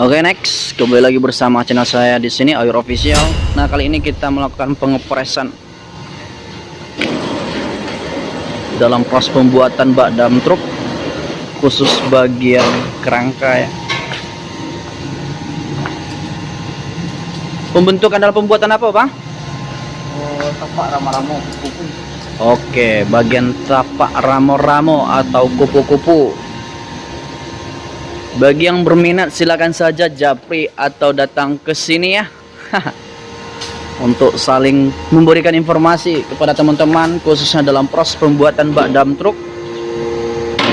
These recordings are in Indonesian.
Oke okay, next, kembali lagi bersama channel saya di sini Ayur Official. Nah kali ini kita melakukan pengepresan dalam proses pembuatan bak dam truk khusus bagian kerangka ya. Pembentukan dalam pembuatan apa bang? Oh, tapak ramo-ramo Oke, bagian tapak ramo-ramo atau kupu-kupu. Bagi yang berminat silakan saja japri atau datang ke sini ya. Untuk saling memberikan informasi kepada teman-teman khususnya dalam proses pembuatan bak dam truk.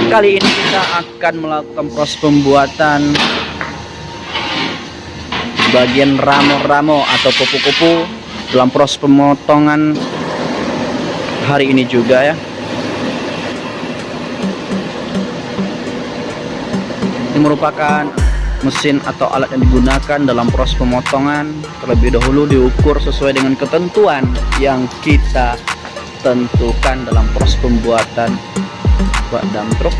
Kali ini kita akan melakukan proses pembuatan bagian ramo-ramo atau kupu-kupu dalam proses pemotongan hari ini juga ya ini merupakan mesin atau alat yang digunakan dalam proses pemotongan. Terlebih dahulu diukur sesuai dengan ketentuan yang kita tentukan dalam proses pembuatan bak dam truk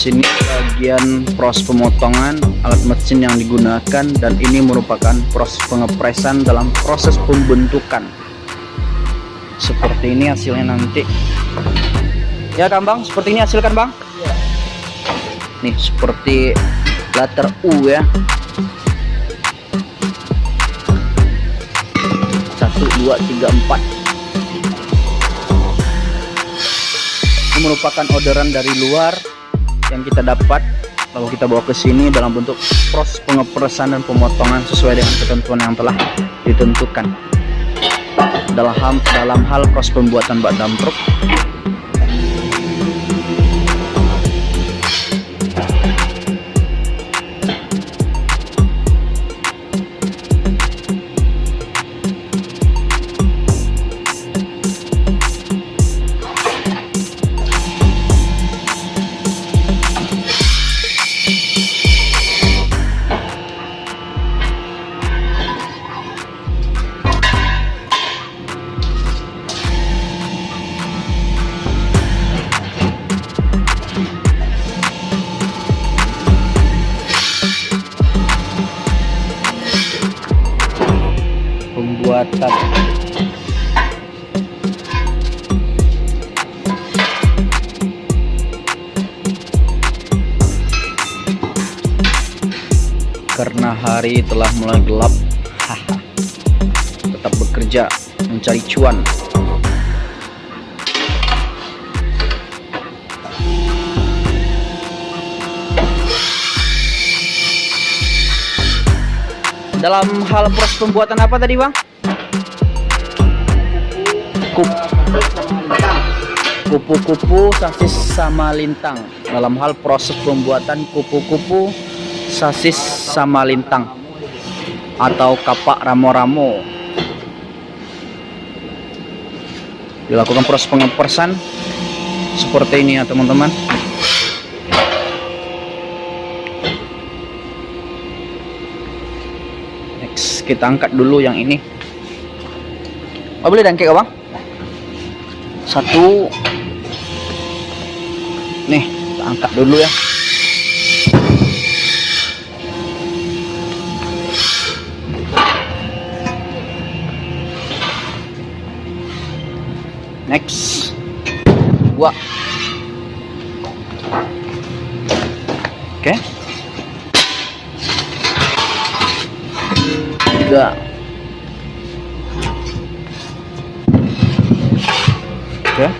sini bagian proses pemotongan alat mesin yang digunakan dan ini merupakan proses pengepresan dalam proses pembentukan. Seperti ini hasilnya nanti. Ya kan bang seperti ini hasil kan bang? Ya. nih seperti letter U ya. Satu dua tiga empat. Ini merupakan orderan dari luar yang kita dapat lalu kita bawa ke sini dalam bentuk proses pengepresan dan pemotongan sesuai dengan ketentuan yang telah ditentukan. Dalam dalam hal proses pembuatan bak dam truk karena hari telah mulai gelap tetap bekerja mencari cuan dalam hal proses pembuatan apa tadi bang? Kupu-kupu. Sasis sama lintang. Dalam hal proses pembuatan kupu-kupu sasis sama lintang. Atau kapak ramo-ramo. Dilakukan proses pengepersan. Seperti ini ya teman-teman. Next kita angkat dulu yang ini. Oh, boleh dangke bang satu. Nih kita angkat dulu ya. Next. Dua. Oke. Okay. tiga okay.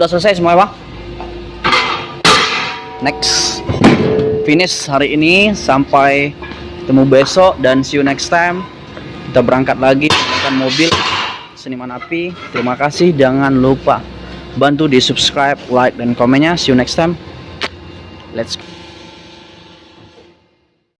udah selesai semua bang next. Finish hari ini sampai ketemu besok dan see you next time. Kita berangkat lagi dengan mobil seniman api. Terima kasih jangan lupa bantu di subscribe like dan komennya. See you next time. Let's go